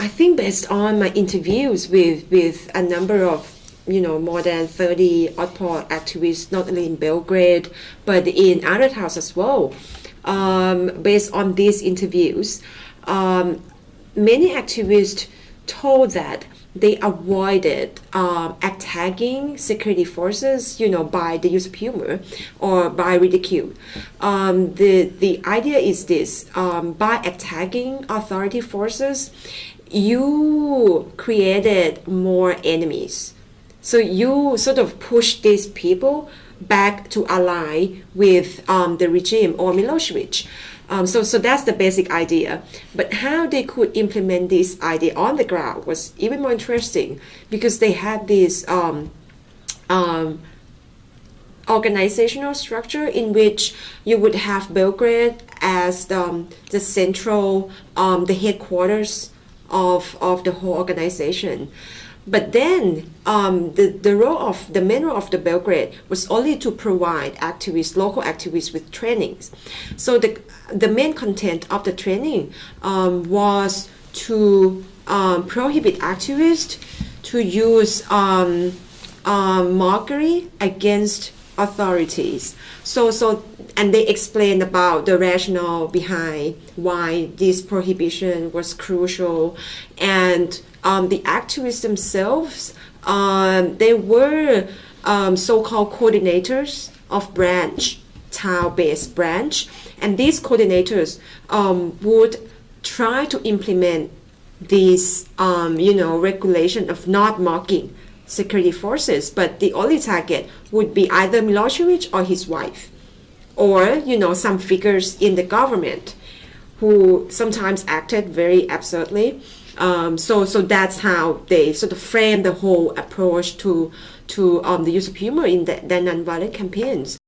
I think based on my interviews with, with a number of you know more than 30 Otpor activists not only in Belgrade but in other towns as well um, based on these interviews um, many activists told that they avoided um, attacking security forces, you know, by the use of humor or by ridicule. Um, the the idea is this: um, by attacking authority forces, you created more enemies. So you sort of push these people back to ally with um, the regime or Milosevic. Um, so, so that's the basic idea. But how they could implement this idea on the ground was even more interesting because they had this um, um, organizational structure in which you would have Belgrade as the, um, the central, um, the headquarters of, of the whole organization. But then um, the, the role of the main role of the Belgrade was only to provide activists, local activists with trainings. So the, the main content of the training um, was to um, prohibit activists to use um, um, mockery against authorities. So, so, and they explained about the rationale behind why this prohibition was crucial, and um, the activists themselves, um, they were um, so-called coordinators of branch, town-based branch, and these coordinators um, would try to implement this, um, you know, regulation of not mocking security forces, but the only target would be either Milosevic or his wife, or you know some figures in the government who sometimes acted very absurdly. Um, so so that's how they sort of frame the whole approach to to um, the use of humor in the, the nonviolent campaigns.